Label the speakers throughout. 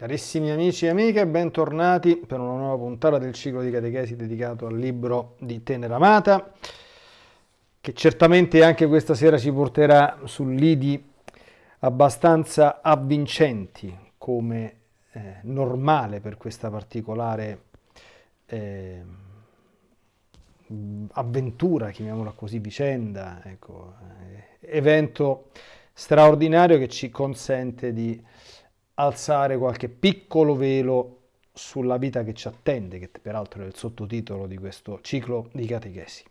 Speaker 1: Carissimi amici e amiche, bentornati per una nuova puntata del ciclo di catechesi dedicato al libro di Tenera Amata, che certamente anche questa sera ci porterà su lidi abbastanza avvincenti, come eh, normale per questa particolare eh, avventura, chiamiamola così, vicenda, ecco, eh, evento straordinario che ci consente di alzare qualche piccolo velo sulla vita che ci attende, che peraltro è il sottotitolo di questo ciclo di catechesi.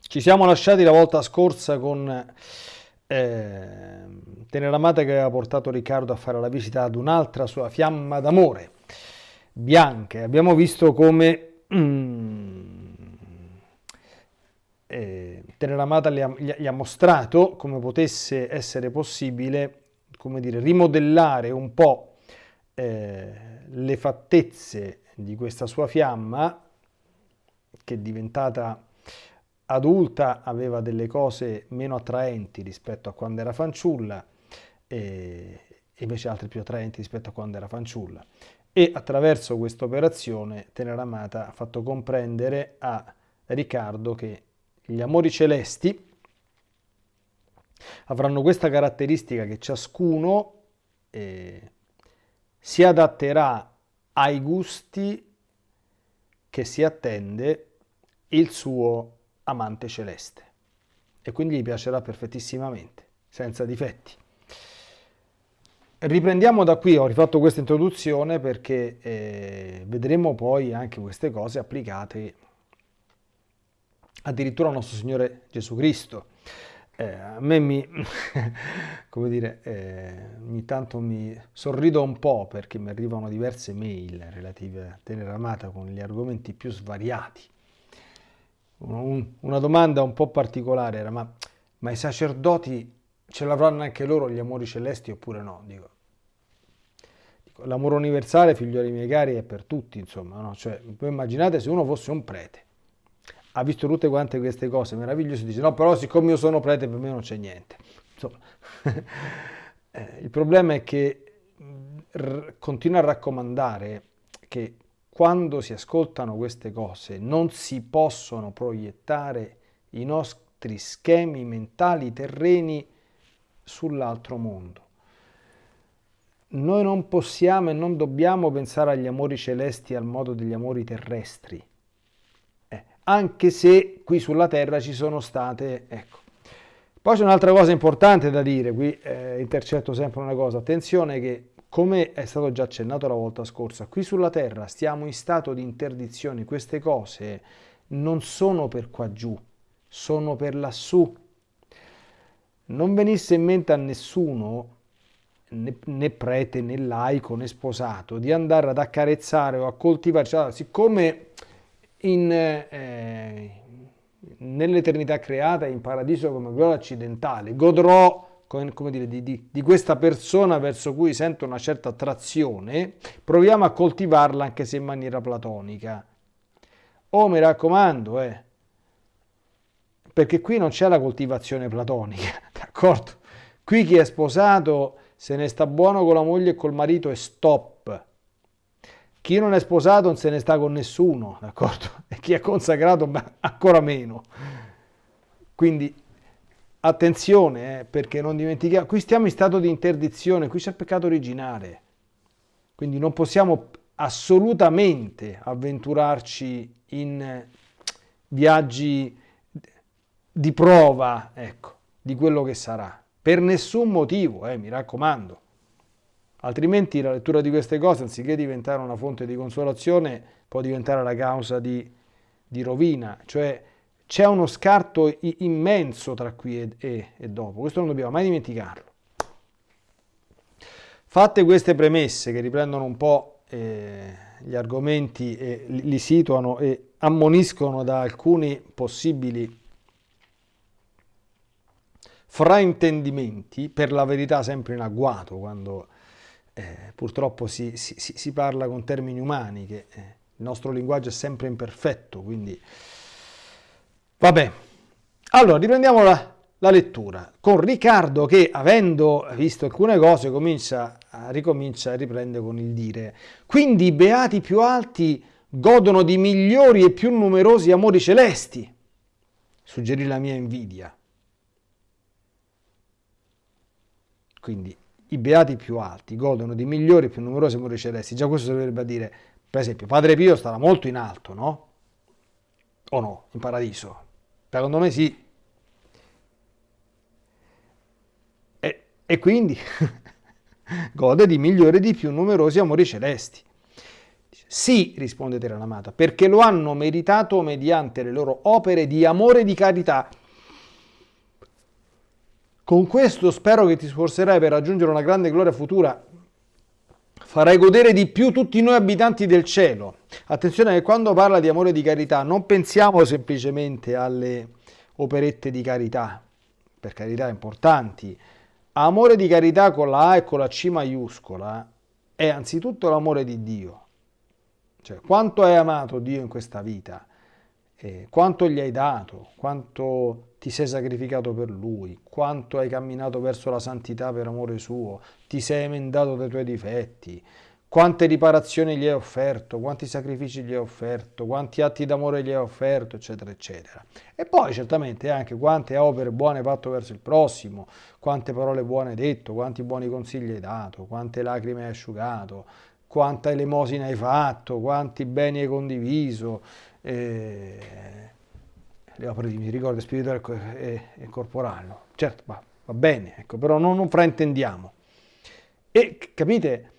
Speaker 1: Ci siamo lasciati la volta scorsa con eh, Teneramata che aveva portato Riccardo a fare la visita ad un'altra sua fiamma d'amore, Bianca. Abbiamo visto come mm, eh, Teneramata gli ha, gli ha mostrato come potesse essere possibile come dire, rimodellare un po' eh, le fattezze di questa sua fiamma, che diventata adulta, aveva delle cose meno attraenti rispetto a quando era fanciulla, e invece altre più attraenti rispetto a quando era fanciulla. E attraverso questa operazione Teneramata ha fatto comprendere a Riccardo che gli amori celesti, avranno questa caratteristica che ciascuno eh, si adatterà ai gusti che si attende il suo amante celeste e quindi gli piacerà perfettissimamente, senza difetti. Riprendiamo da qui, ho rifatto questa introduzione perché eh, vedremo poi anche queste cose applicate addirittura al nostro Signore Gesù Cristo eh, a me mi, come dire, eh, ogni tanto mi sorrido un po' perché mi arrivano diverse mail relative a Tenera Amata con gli argomenti più svariati. Un, una domanda un po' particolare era, ma, ma i sacerdoti ce l'avranno anche loro gli amori celesti oppure no? Dico, dico l'amore universale, figlioli miei cari, è per tutti, insomma, no? Cioè, immaginate se uno fosse un prete ha visto tutte quante queste cose meravigliose, dice no, però siccome io sono prete per me non c'è niente. Insomma, eh, il problema è che continua a raccomandare che quando si ascoltano queste cose non si possono proiettare i nostri schemi mentali terreni sull'altro mondo. Noi non possiamo e non dobbiamo pensare agli amori celesti al modo degli amori terrestri anche se qui sulla Terra ci sono state, ecco. Poi c'è un'altra cosa importante da dire, qui eh, intercetto sempre una cosa, attenzione che come è stato già accennato la volta scorsa, qui sulla Terra stiamo in stato di interdizione, queste cose non sono per qua giù, sono per lassù. Non venisse in mente a nessuno, né, né prete né laico né sposato, di andare ad accarezzare o a coltivare, cioè, siccome eh, nell'eternità creata in paradiso come gloria occidentale, godrò come dire, di, di, di, questa persona verso cui sento una certa attrazione, proviamo a coltivarla anche se in maniera platonica. Oh, mi raccomando, eh, perché qui non c'è la coltivazione platonica, d'accordo? Qui chi è sposato se ne sta buono con la moglie e col marito e stop. Chi non è sposato non se ne sta con nessuno, d'accordo? E chi è consacrato ancora meno. Quindi attenzione, eh, perché non dimentichiamo, qui stiamo in stato di interdizione, qui c'è il peccato originale. Quindi non possiamo assolutamente avventurarci in viaggi di prova, ecco, di quello che sarà. Per nessun motivo, eh, mi raccomando. Altrimenti la lettura di queste cose, anziché diventare una fonte di consolazione, può diventare la causa di, di rovina. Cioè c'è uno scarto immenso tra qui e, e, e dopo. Questo non dobbiamo mai dimenticarlo. Fatte queste premesse che riprendono un po' eh, gli argomenti e li situano e ammoniscono da alcuni possibili fraintendimenti, per la verità sempre in agguato quando eh, purtroppo si, si, si, parla con termini umani, che eh, il nostro linguaggio è sempre imperfetto, quindi vabbè. Allora, riprendiamo la, la lettura con Riccardo che, avendo visto alcune cose, comincia ricomincia e riprende con il dire, quindi i beati più alti godono di migliori e più numerosi amori celesti, suggerì la mia invidia. Quindi i beati più alti godono di migliori e più numerosi amori celesti. Già questo dovrebbe dire, per esempio, Padre Pio starà molto in alto, no? O no? In paradiso? Secondo me sì. E, e quindi gode di migliori e di più numerosi amori celesti. Sì, risponde Teranamata, perché lo hanno meritato mediante le loro opere di amore e di carità. Con questo spero che ti sforzerai per raggiungere una grande gloria futura. Farai godere di più tutti noi abitanti del cielo. Attenzione che quando parla di amore e di carità non pensiamo semplicemente alle operette di carità, per carità importanti. Amore di carità con la A e con la C maiuscola è anzitutto l'amore di Dio cioè, quanto hai amato Dio in questa vita, eh, quanto gli hai dato, quanto ti sei sacrificato per Lui, quanto hai camminato verso la santità per amore suo, ti sei emendato dai tuoi difetti, quante riparazioni gli hai offerto, quanti sacrifici gli hai offerto, quanti atti d'amore gli hai offerto, eccetera, eccetera. E poi certamente anche quante opere buone hai fatto verso il prossimo, quante parole buone hai detto, quanti buoni consigli hai dato, quante lacrime hai asciugato, quanta elemosina hai fatto, quanti beni hai condiviso, le opere di misericordia spirituale e, e corporale. No? Certo, va, va bene, ecco, però non, non fraintendiamo. E capite,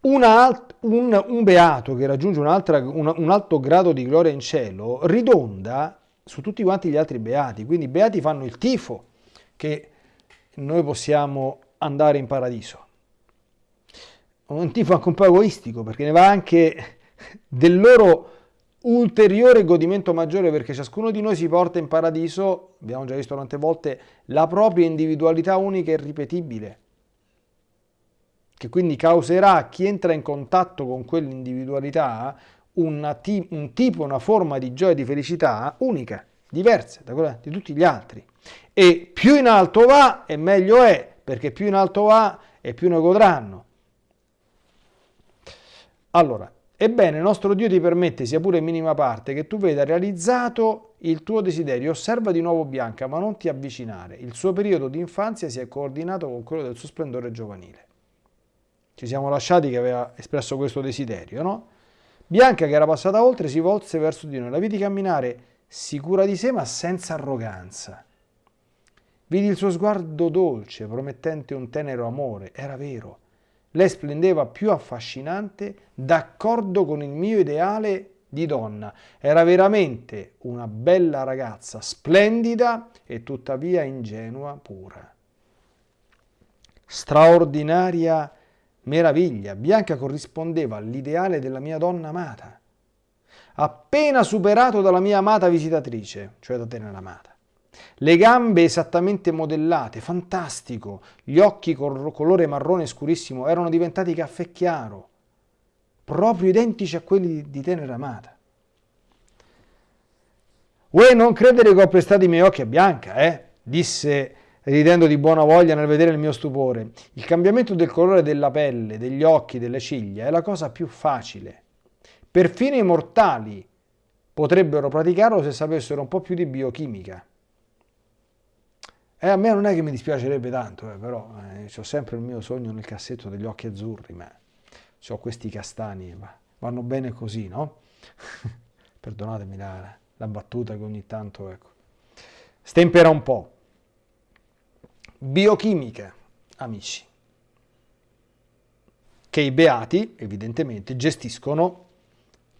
Speaker 1: alt, un, un, beato che raggiunge un, un, un alto grado di gloria in cielo ridonda su tutti quanti gli altri beati, quindi i beati fanno il tifo che noi possiamo andare in paradiso un tifo anche un po' egoistico, perché ne va anche del loro ulteriore godimento maggiore, perché ciascuno di noi si porta in paradiso, abbiamo già visto tante volte, la propria individualità unica e irripetibile, che quindi causerà a chi entra in contatto con quell'individualità un tipo, una forma di gioia e di felicità unica, diversa da quella di tutti gli altri. E più in alto va e meglio è, perché più in alto va e più ne godranno. Allora, ebbene, il nostro Dio ti permette, sia pure in minima parte, che tu veda realizzato il tuo desiderio. Osserva di nuovo Bianca, ma non ti avvicinare. Il suo periodo di infanzia si è coordinato con quello del suo splendore giovanile. Ci siamo lasciati che aveva espresso questo desiderio, no? Bianca, che era passata oltre, si volse verso di noi. La vidi camminare sicura di sé, ma senza arroganza. Vidi il suo sguardo dolce, promettente un tenero amore. Era vero lei splendeva più affascinante d'accordo con il mio ideale di donna. Era veramente una bella ragazza, splendida e tuttavia ingenua pura. Straordinaria meraviglia, Bianca corrispondeva all'ideale della mia donna amata, appena superato dalla mia amata visitatrice, cioè da te amata. Le gambe esattamente modellate, fantastico. Gli occhi col colore marrone scurissimo erano diventati caffè chiaro, proprio identici a quelli di tenera amata. Vuoi non credere che ho prestato i miei occhi a Bianca, eh? disse ridendo di buona voglia nel vedere il mio stupore. Il cambiamento del colore della pelle, degli occhi, delle ciglia è la cosa più facile. Perfino i mortali potrebbero praticarlo se sapessero un po' più di biochimica. E eh, a me non è che mi dispiacerebbe tanto, eh, però eh, ho sempre il mio sogno nel cassetto degli occhi azzurri, ma ho questi castani, ma vanno bene così, no? Perdonatemi la, la, battuta che ogni tanto, ecco, stempera un po'. Biochimica, amici, che i beati, evidentemente, gestiscono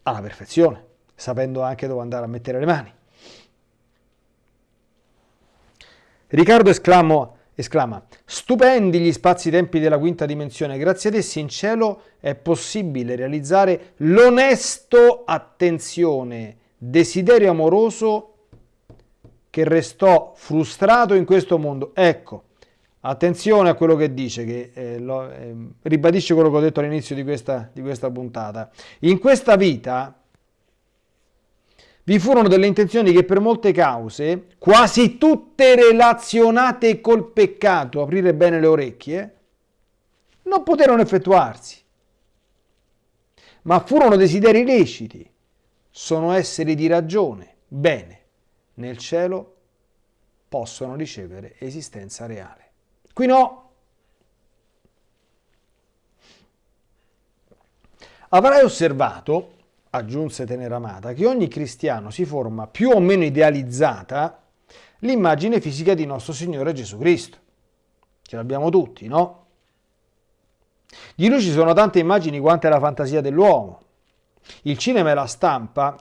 Speaker 1: alla perfezione, sapendo anche dove andare a mettere le mani. Riccardo esclamo, esclama, stupendi gli spazi-tempi della quinta dimensione, grazie ad essi in cielo è possibile realizzare l'onesto, attenzione, desiderio amoroso che restò frustrato in questo mondo. Ecco, attenzione a quello che dice, che eh, lo, eh, ribadisce quello che ho detto all'inizio di di questa puntata. In questa vita vi furono delle intenzioni che per molte cause, quasi tutte relazionate col peccato, aprire bene le orecchie, non poterono effettuarsi. Ma furono desideri leciti, sono esseri di ragione, bene, nel cielo possono ricevere esistenza reale. Qui no. Avrai osservato aggiunse Teneramata, che ogni cristiano si forma più o meno idealizzata l'immagine fisica di nostro Signore Gesù Cristo. Ce l'abbiamo tutti, no? Di lui ci sono tante immagini quante la fantasia dell'uomo. Il cinema e la stampa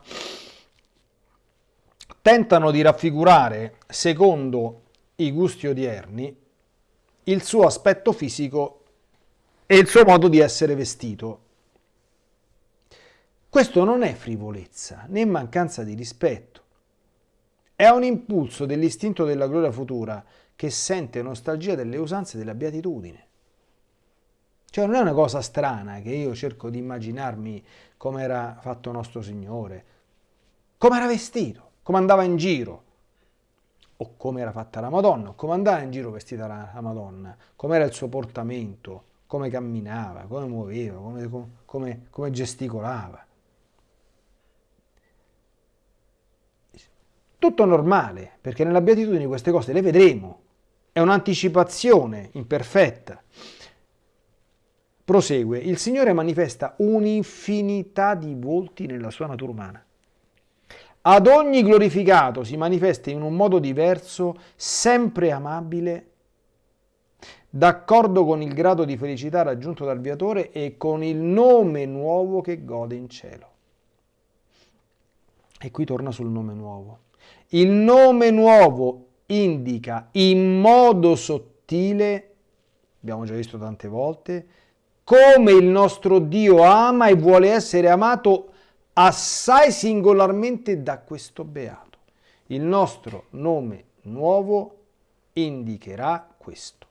Speaker 1: tentano di raffigurare, secondo i gusti odierni, il suo aspetto fisico e il suo modo di essere vestito. Questo non è frivolezza né mancanza di rispetto. È un impulso dell'istinto della gloria futura che sente nostalgia delle usanze della beatitudine. Cioè non è una cosa strana che io cerco di immaginarmi come era fatto nostro Signore, come era vestito, come andava in giro, o come era fatta la Madonna, o come andava in giro vestita la, Madonna, come era il suo portamento, come camminava, come muoveva, come, come, come gesticolava. Tutto normale, perché nella beatitudine queste cose le vedremo. È un'anticipazione imperfetta. Prosegue, il Signore manifesta un'infinità di volti nella sua natura umana. Ad ogni glorificato si manifesta in un modo diverso, sempre amabile, d'accordo con il grado di felicità raggiunto dal viatore e con il nome nuovo che gode in cielo. E qui torna sul nome nuovo. Il nome nuovo indica in modo sottile, abbiamo già visto tante volte, come il nostro Dio ama e vuole essere amato assai singolarmente da questo beato. Il nostro nome nuovo indicherà questo.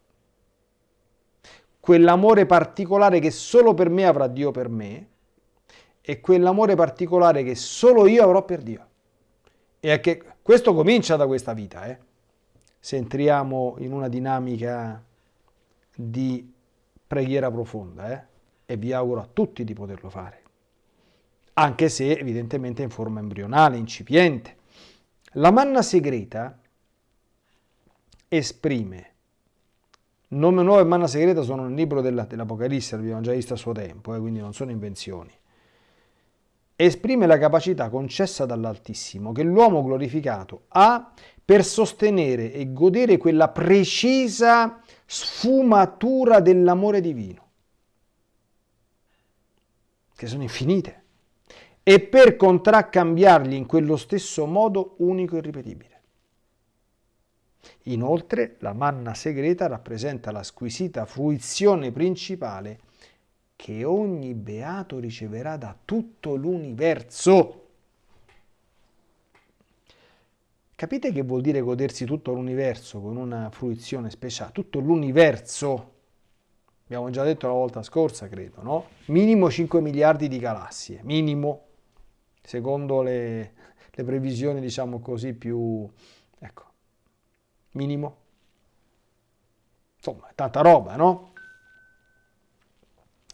Speaker 1: Quell'amore particolare che solo per me avrà Dio per me e quell'amore particolare che solo io avrò per Dio. E che questo comincia da questa vita, eh? se entriamo in una dinamica di preghiera profonda, eh? e vi auguro a tutti di poterlo fare, anche se evidentemente in forma embrionale, incipiente. La manna segreta esprime, nome nuovo e manna segreta sono nel libro dell'Apocalisse, l'abbiamo già visto a suo tempo, eh? quindi non sono invenzioni esprime la capacità concessa dall'Altissimo che l'uomo glorificato ha per sostenere e godere quella precisa sfumatura dell'amore divino, che sono infinite, e per contraccambiargli in quello stesso modo unico e ripetibile. Inoltre, la manna segreta rappresenta la squisita fruizione principale che ogni beato riceverà da tutto l'universo. Capite che vuol dire godersi tutto l'universo con una fruizione speciale? Tutto l'universo. Abbiamo già detto la volta scorsa, credo, no? Minimo 5 miliardi di galassie, minimo, secondo le, le previsioni, diciamo così, più... ecco, minimo. Insomma, tanta roba, no?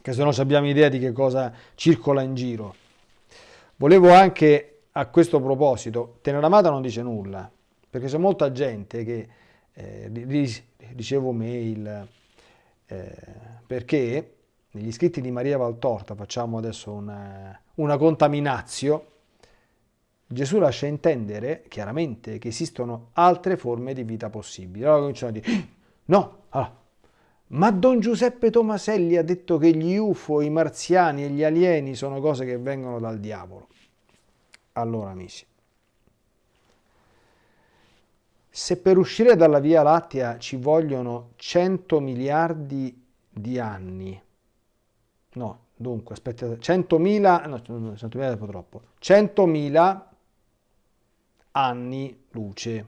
Speaker 1: Che se no abbiamo idea di che cosa circola in giro. Volevo anche a questo proposito, Teneramata non dice nulla, perché c'è molta gente che eh, ricevo mail eh, perché negli scritti di Maria Valtorta, facciamo adesso una, una contaminazio, Gesù lascia intendere chiaramente che esistono altre forme di vita possibili. Allora cominciano a dire, no, allora, ma Don Giuseppe Tomaselli ha detto che gli UFO, i marziani e gli alieni sono cose che vengono dal diavolo. Allora, amici, se per uscire dalla Via Lattea ci vogliono 100 miliardi di anni, no, dunque, aspettate, 100.000, no, 100.000 è un po' troppo, 100.000 anni luce,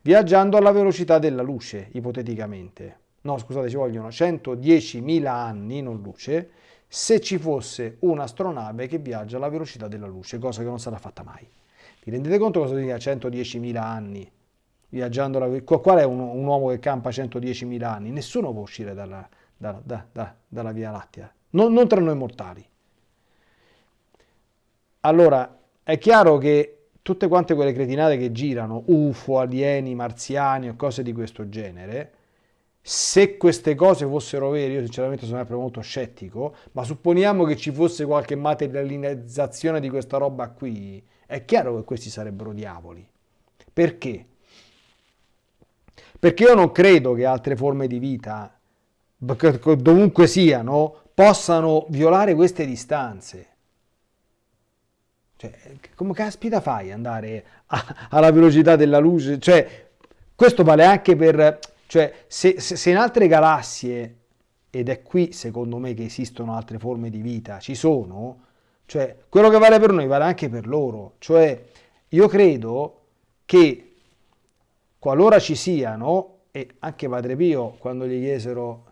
Speaker 1: viaggiando alla velocità della luce, ipoteticamente no scusate, ci vogliono 110.000 anni, non luce, se ci fosse un'astronave che viaggia alla velocità della luce, cosa che non sarà fatta mai. Vi rendete conto cosa significa 110.000 anni? Viaggiando la... Qual è un, un uomo che campa 110.000 anni? Nessuno può uscire dalla, da, da, da, dalla Via Lattea, non, non tra noi mortali. Allora, è chiaro che tutte quante quelle cretinate che girano, UFO, alieni, marziani o cose di questo genere, se queste cose fossero vere, io sinceramente sono sempre molto scettico, ma supponiamo che ci fosse qualche materializzazione di questa roba qui, è chiaro che questi sarebbero diavoli. Perché? Perché io non credo che altre forme di vita, dovunque siano, possano violare queste distanze. Cioè, come caspita fai andare a, alla velocità della luce? Cioè, questo vale anche per... Cioè, se, se, se in altre galassie, ed è qui secondo me che esistono altre forme di vita, ci sono, cioè, quello che vale per noi vale anche per loro. Cioè, io credo che qualora ci siano, e anche Padre Pio, quando gli chiesero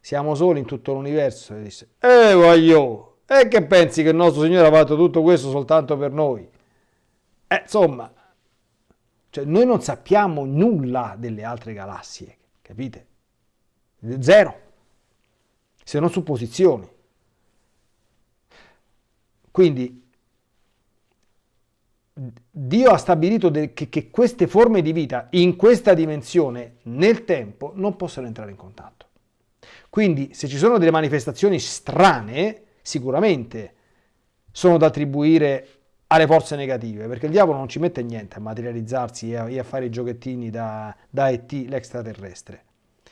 Speaker 1: siamo soli in tutto l'universo, disse, eh voglio, e che pensi che il nostro Signore ha fatto tutto questo soltanto per noi? Eh, insomma, cioè noi non sappiamo nulla delle altre galassie, capite? Zero, se non supposizioni. Quindi Dio ha stabilito che, che queste forme di vita in questa dimensione nel tempo non possono entrare in contatto. Quindi se ci sono delle manifestazioni strane, sicuramente sono da attribuire alle forze negative, perché il diavolo non ci mette niente a materializzarsi e a, e a fare i giochettini da, da ET, l'extraterrestre.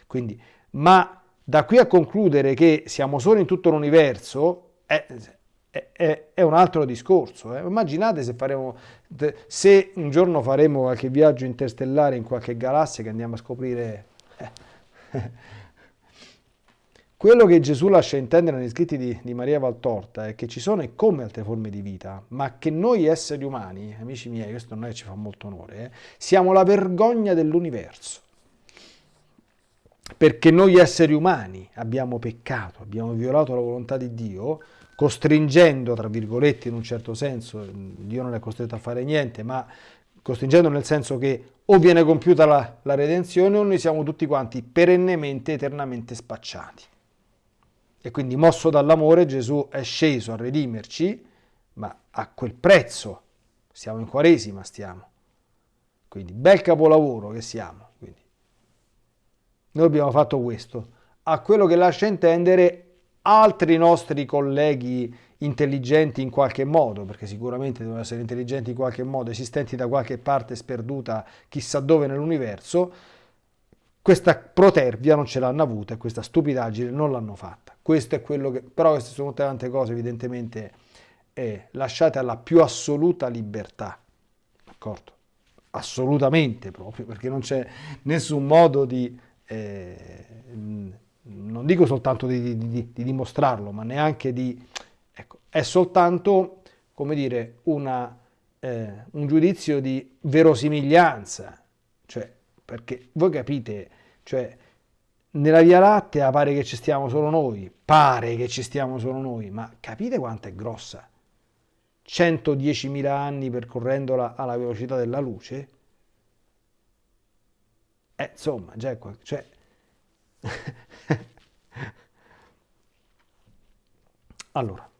Speaker 1: Quindi, ma da qui a concludere che siamo solo in tutto l'universo è, è, è, un altro discorso. Eh. Immaginate se, faremo, se un giorno faremo qualche viaggio interstellare in qualche galassia che andiamo a scoprire... Eh. Quello che Gesù lascia intendere negli scritti di, di, Maria Valtorta è che ci sono e come altre forme di vita, ma che noi esseri umani, amici miei, questo non è che ci fa molto onore, eh, siamo la vergogna dell'universo. Perché noi esseri umani abbiamo peccato, abbiamo violato la volontà di Dio, costringendo, tra virgolette, in un certo senso, Dio non è costretto a fare niente, ma costringendo nel senso che o viene compiuta la, la redenzione o noi siamo tutti quanti perennemente, eternamente spacciati. E quindi mosso dall'amore Gesù è sceso a redimerci, ma a quel prezzo. Siamo in Quaresima, stiamo. Quindi bel capolavoro che siamo. Quindi. Noi abbiamo fatto questo. A quello che lascia intendere altri nostri colleghi intelligenti in qualche modo, perché sicuramente devono essere intelligenti in qualche modo, esistenti da qualche parte sperduta chissà dove nell'universo, questa protervia non ce l'hanno avuta e questa stupidaggine non l'hanno fatta. Questo è quello che, però queste sono tante cose evidentemente eh, lasciate alla più assoluta libertà, d'accordo? Assolutamente proprio, perché non c'è nessun modo di, eh, non dico soltanto di, di, di, dimostrarlo, ma neanche di, ecco, è soltanto, come dire, una, eh, un giudizio di verosimiglianza, cioè, perché voi capite, cioè, nella Via Lattea pare che ci stiamo solo noi, pare che ci stiamo solo noi, ma capite quanto è grossa? 110.000 anni percorrendola alla velocità della luce? Eh, insomma, già è qua, cioè... allora,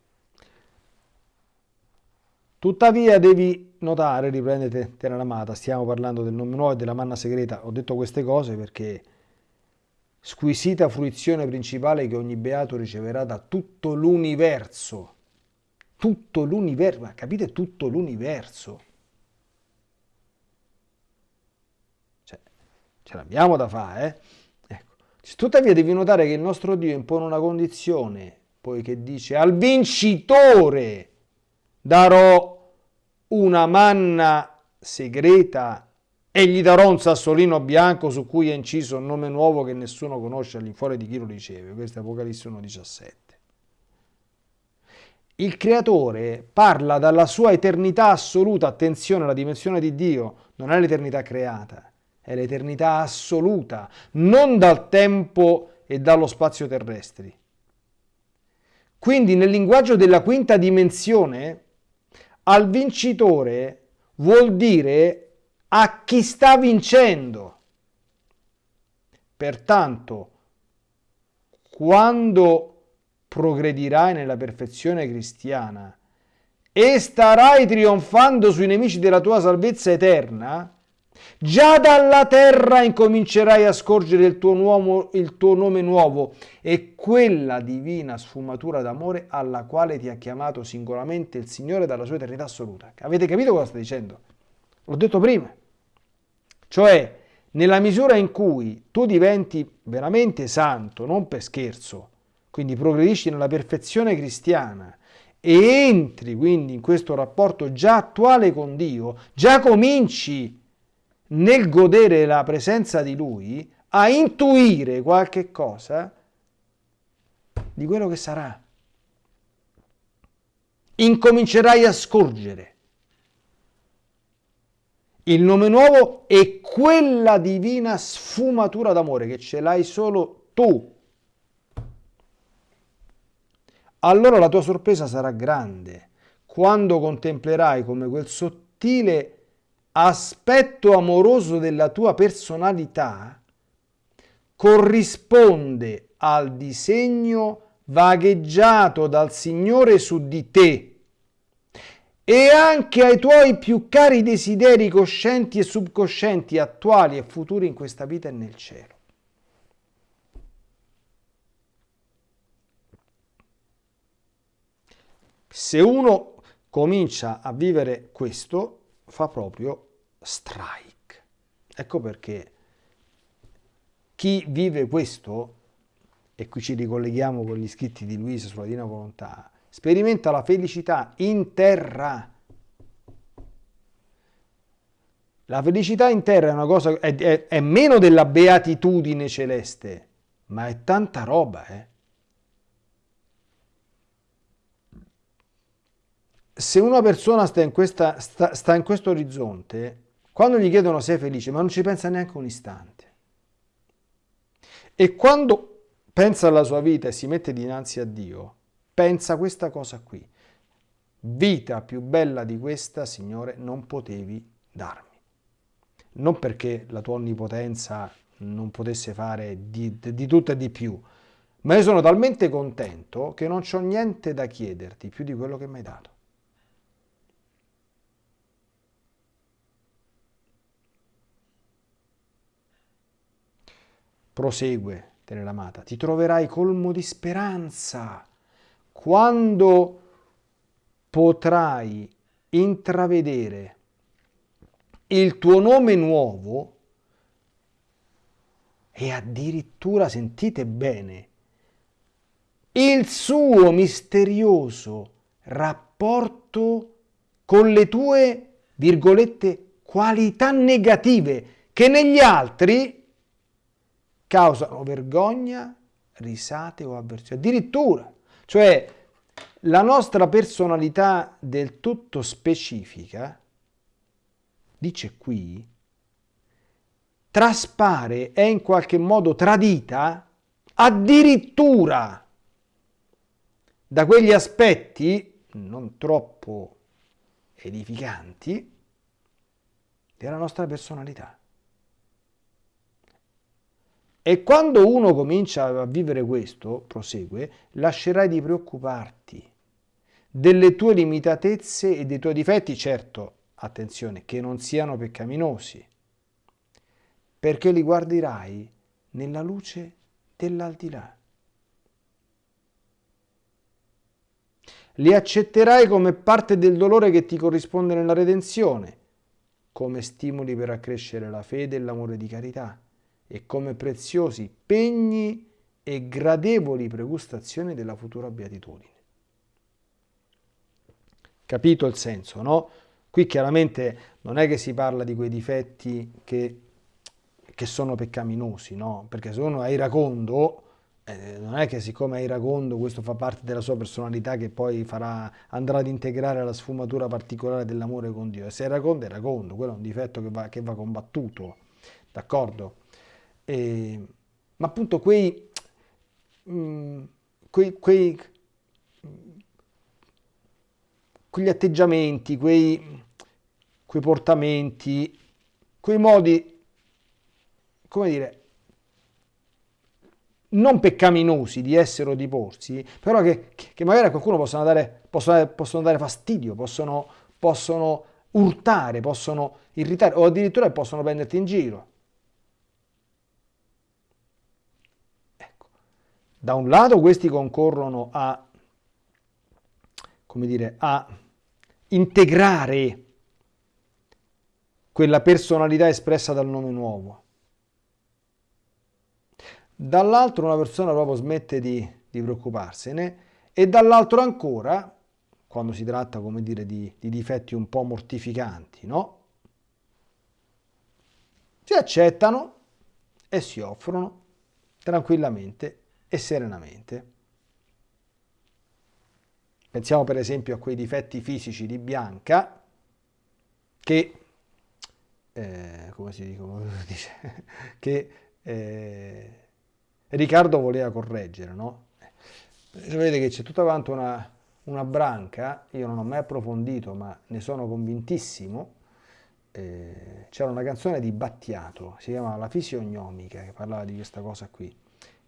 Speaker 1: tuttavia devi notare, riprendete Terra Amata, stiamo parlando del nome nuovo e della manna segreta, ho detto queste cose perché squisita fruizione principale che ogni beato riceverà da tutto l'universo. Tutto l'universo, ma capite tutto l'universo? Cioè, ce l'abbiamo da fare, eh? Ecco. Tuttavia devi notare che il nostro Dio impone una condizione, poiché dice al vincitore darò una manna segreta e gli darò un sassolino bianco su cui è inciso un nome nuovo che nessuno conosce all'infuori di chi lo riceve. Questo è Apocalisse 1,17. Il creatore parla dalla sua eternità assoluta, attenzione, la dimensione di Dio non è l'eternità creata, è l'eternità assoluta, non dal tempo e dallo spazio terrestri. Quindi nel linguaggio della quinta dimensione, al vincitore vuol dire a chi sta vincendo. Pertanto, quando progredirai nella perfezione cristiana e starai trionfando sui nemici della tua salvezza eterna, Già dalla terra incomincerai a scorgere il tuo, nuovo, il tuo, nome nuovo e quella divina sfumatura d'amore alla quale ti ha chiamato singolarmente il Signore dalla sua eternità assoluta. Avete capito cosa sta dicendo? L'ho detto prima. Cioè, nella misura in cui tu diventi veramente santo, non per scherzo, quindi progredisci nella perfezione cristiana e entri quindi in questo rapporto già attuale con Dio, già cominci nel godere la presenza di Lui a intuire qualche cosa di quello che sarà. Incomincerai a scorgere il nome nuovo e quella divina sfumatura d'amore che ce l'hai solo tu. Allora la tua sorpresa sarà grande quando contemplerai come quel sottile aspetto amoroso della tua personalità corrisponde al disegno vagheggiato dal Signore su di te e anche ai tuoi più cari desideri coscienti e subcoscienti, attuali e futuri in questa vita e nel cielo. Se uno comincia a vivere questo, fa proprio strike. Ecco perché chi vive questo, e qui ci ricolleghiamo con gli scritti di Luisa sulla Divina Volontà, sperimenta la felicità in terra. La felicità in terra è una cosa, è, è, è meno della beatitudine celeste, ma è tanta roba, eh. Se una persona sta in, questa, sta, sta in questo orizzonte, quando gli chiedono se è felice, ma non ci pensa neanche un istante. E quando pensa alla sua vita e si mette dinanzi a Dio, pensa questa cosa qui. Vita più bella di questa, Signore, non potevi darmi. Non perché la tua onnipotenza non potesse fare di, di tutto e di più, ma io sono talmente contento che non ho niente da chiederti più di quello che mi hai dato. prosegue Tenelamata, ti troverai colmo di speranza quando potrai intravedere il tuo nome nuovo e addirittura, sentite bene, il suo misterioso rapporto con le tue, virgolette, qualità negative che negli altri causano vergogna, risate o avversione. Addirittura, cioè la nostra personalità del tutto specifica, dice qui, traspare, è in qualche modo tradita addirittura da quegli aspetti non troppo edificanti della nostra personalità. E quando uno comincia a vivere questo, prosegue, lascerai di preoccuparti delle tue limitatezze e dei tuoi difetti, certo, attenzione, che non siano peccaminosi, perché li guarderai nella luce dell'aldilà. Li accetterai come parte del dolore che ti corrisponde nella redenzione, come stimoli per accrescere la fede e l'amore di carità e come preziosi pegni e gradevoli pregustazioni della futura beatitudine. Capito il senso, no? Qui chiaramente non è che si parla di quei difetti che, che sono peccaminosi, no? Perché se uno è iracondo, eh, non è che siccome è iracondo questo fa parte della sua personalità che poi farà, andrà ad integrare la sfumatura particolare dell'amore con Dio. E se è iracondo, è iracondo, quello è un difetto che va, che va combattuto, d'accordo? Eh, ma appunto quei, mh, mm, quei, quei, quegli atteggiamenti, quei, quei portamenti, quei modi, come dire, non peccaminosi di essere o di porsi, però che, che magari a qualcuno possono dare, possono, possono dare fastidio, possono, possono urtare, possono irritare o addirittura possono prenderti in giro. Da un lato questi concorrono a, come dire, a integrare quella personalità espressa dal nome nuovo dall'altro una persona proprio smette di, di preoccuparsene e dall'altro ancora, quando si tratta come dire di, di difetti un po' mortificanti, no? Si accettano e si offrono tranquillamente e serenamente. Pensiamo per esempio a quei difetti fisici di Bianca che, eh, come si dice, che eh, Riccardo voleva correggere, no? Vedete che c'è tutta quanto una, una, branca, io non ho mai approfondito, ma ne sono convintissimo. Eh, c'era una canzone di Battiato, si chiama La fisiognomica, che parlava di questa cosa qui.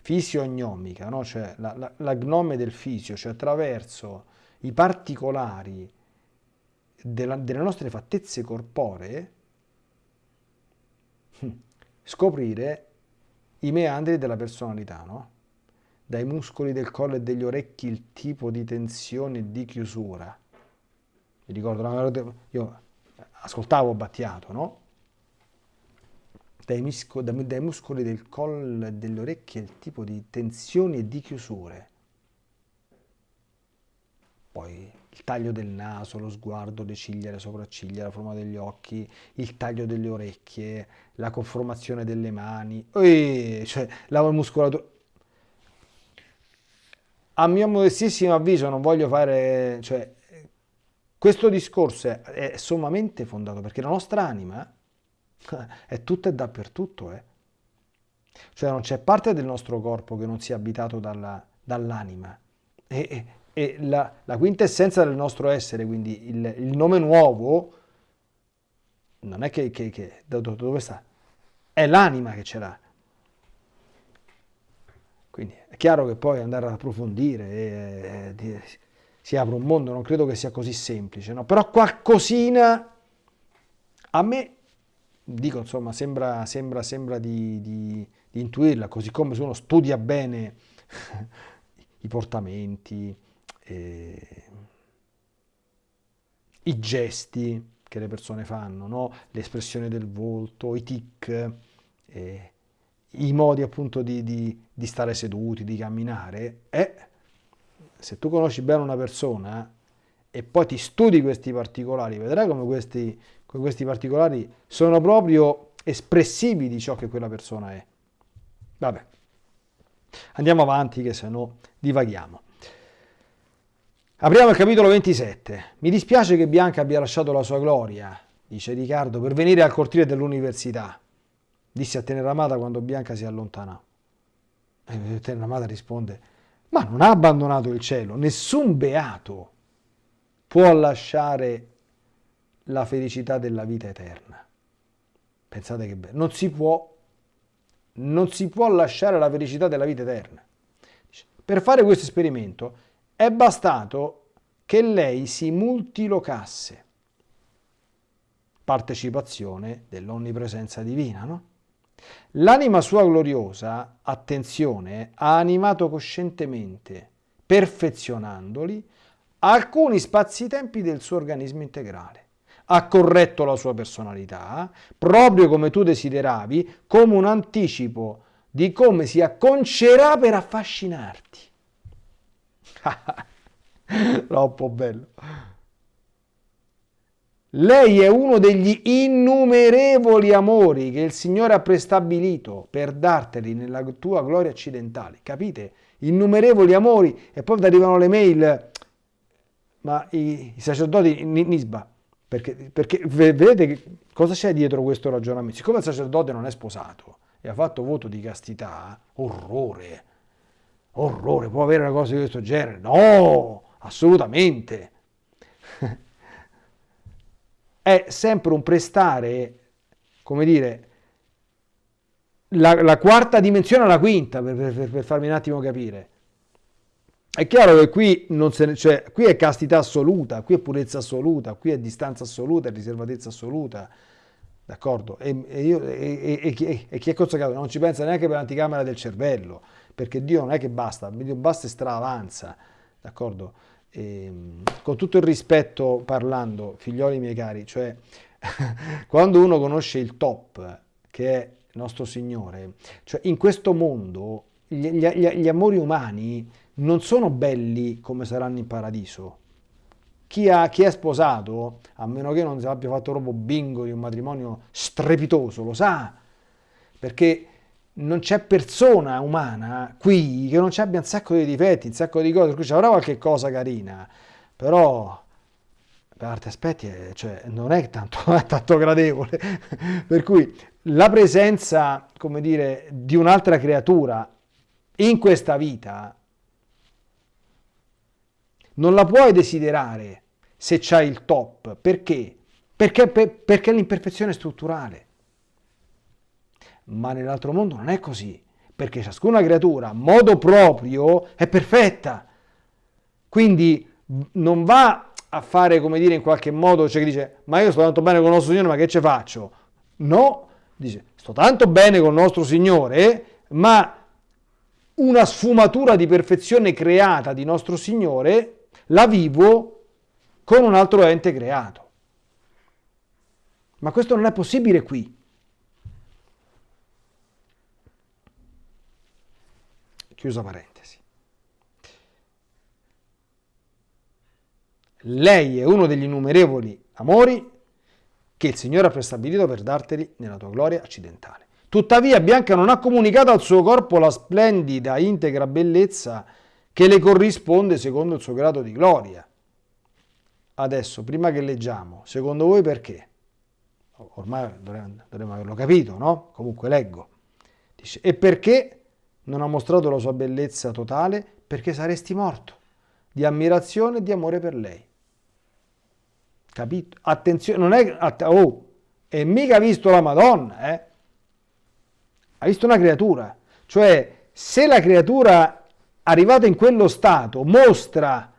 Speaker 1: Fisiognomica, no? Cioè la, la, la gnome del fisio, cioè attraverso i particolari della, delle nostre fattezze corporee, hm, scoprire i meandri della personalità, no? Dai muscoli del collo e degli orecchi il tipo di tensione e di chiusura. Mi ricordo, io ascoltavo Battiato, no? Dai, misco, dai muscoli del collo e delle orecchie il tipo di tensioni e di chiusure. Poi il taglio del naso, lo sguardo, le ciglia, le sopracciglia, la forma degli occhi, il taglio delle orecchie, la conformazione delle mani, e, cioè la muscolatura. A mio modestissimo avviso non voglio fare, cioè, questo discorso è, è sommamente fondato perché la nostra anima è tutta e dappertutto, eh. Cioè non c'è parte del nostro corpo che non sia abitato dalla, dall'anima. E, e la, la quintessenza del nostro essere, quindi il, il nome nuovo, non è che, che, che dove sta? È l'anima che ce l'ha. Quindi è chiaro che poi andare ad approfondire e, e, si apre un mondo, non credo che sia così semplice, no? però qualcosina a me, dico insomma, sembra, sembra, sembra di, di, di intuirla, così come se uno studia bene i portamenti, eh, i gesti che le persone fanno, no? l'espressione del volto, i tic, eh, i modi appunto di, di, stare seduti, di camminare, e se tu conosci bene una persona e poi ti studi questi particolari, vedrai come questi, questi particolari sono proprio espressivi di ciò che quella persona è. Vabbè, andiamo avanti che se no divaghiamo. Apriamo il capitolo 27. Mi dispiace che Bianca abbia lasciato la sua gloria, dice Riccardo, per venire al cortile dell'università. Disse a Teneramata quando Bianca si allontanò. E Teneramata risponde, ma non ha abbandonato il cielo, nessun beato può lasciare la felicità della vita eterna. Pensate che bello, non si può, non si può lasciare la felicità della vita eterna. Per fare questo esperimento è bastato che lei si multilocasse. Partecipazione dell'onnipresenza divina, no? L'anima sua gloriosa, attenzione, ha animato coscientemente, perfezionandoli, alcuni spazi-tempi del suo organismo integrale. Ha corretto la sua personalità, proprio come tu desideravi, come un anticipo di come si acconcerà per affascinarti. Troppo bello. Lei è uno degli innumerevoli amori che il Signore ha prestabilito per darteli nella tua gloria occidentale. Capite? Innumerevoli amori e poi arrivano le mail. Ma i, i sacerdoti Nisba, perché, perché che cosa c'è dietro questo ragionamento? Siccome il sacerdote non è sposato e ha fatto voto di castità, orrore orrore, può avere una cosa di questo genere? No, assolutamente. è sempre un prestare, come dire, la, la quarta dimensione alla quinta, per, per, per, farmi un attimo capire. È chiaro che qui, ne, cioè, qui è castità assoluta, qui è purezza assoluta, qui è distanza assoluta, è riservatezza assoluta, d'accordo? E, e, io, e, e, chi è consacrato non ci pensa neanche per l'anticamera del cervello, perché Dio non è che basta, Dio basta e straavanza, d'accordo? con tutto il rispetto parlando, figlioli miei cari, cioè quando uno conosce il top, che è nostro Signore, cioè in questo mondo gli, gli, gli amori umani non sono belli come saranno in paradiso. Chi, ha, chi, è sposato, a meno che non si abbia fatto proprio bingo di un matrimonio strepitoso, lo sa, perché non c'è persona umana qui che non ci abbia un sacco di difetti, un sacco di cose, per cui ci avrà qualche cosa carina, però per altri aspetti è, cioè, non è tanto, non è tanto gradevole. per cui la presenza, come dire, di un'altra creatura in questa vita non la puoi desiderare se c'hai il top. Perché? Perché, per, perché l'imperfezione strutturale. Ma nell'altro mondo non è così, perché ciascuna creatura a modo proprio è perfetta. Quindi non va a fare, come dire, in qualche modo, cioè che dice, ma io sto tanto bene con il nostro Signore, ma che ce faccio? No, dice, sto tanto bene con il nostro Signore, ma una sfumatura di perfezione creata di nostro Signore la vivo con un altro ente creato. Ma questo non è possibile qui. Chiusa parentesi. Lei è uno degli innumerevoli amori che il Signore ha prestabilito per darteli nella tua gloria accidentale. Tuttavia Bianca non ha comunicato al suo corpo la splendida, integra bellezza che le corrisponde secondo il suo grado di gloria. Adesso, prima che leggiamo, secondo voi perché? Ormai dovremmo averlo capito, no? Comunque leggo. Dice, e perché non ha mostrato la sua bellezza totale perché saresti morto di ammirazione e di amore per lei. Capito? Attenzione, non è... Oh, e mica ha visto la Madonna, eh? Ha visto una creatura. Cioè, se la creatura arrivata in quello stato mostra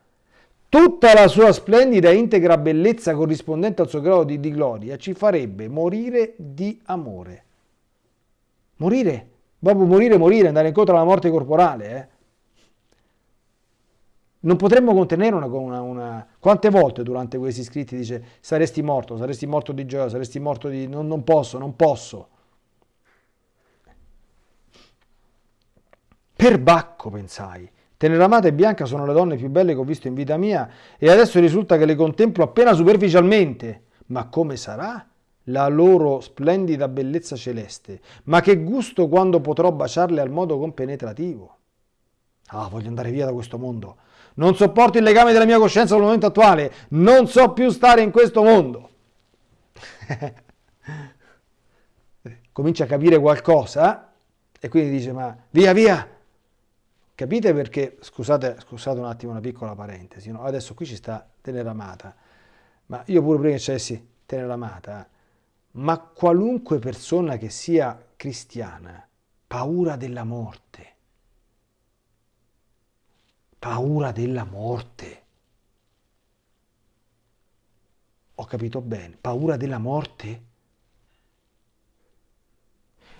Speaker 1: tutta la sua splendida e integra bellezza corrispondente al suo grado di, di gloria, ci farebbe morire di amore. Morire Proprio morire, morire, andare incontro alla morte corporale. Eh? Non potremmo contenere una, una, una, Quante volte durante questi scritti dice saresti morto, saresti morto di gioia, saresti morto di... Non, non posso, non posso. Per Bacco, pensai. Teneramata e Bianca sono le donne più belle che ho visto in vita mia e adesso risulta che le contemplo appena superficialmente. Ma come sarà? la loro splendida bellezza celeste, ma che gusto quando potrò baciarle al modo compenetrativo. Ah, voglio andare via da questo mondo. Non sopporto il legame della mia coscienza al momento attuale. Non so più stare in questo mondo. Comincia a capire qualcosa e quindi dice, ma via, via. Capite perché, scusate, scusate un attimo una piccola parentesi, no? adesso qui ci sta Teneramata, ma io pure prima che c'essi Teneramata, ma qualunque persona che sia cristiana, paura della morte, paura della morte. Ho capito bene, paura della morte?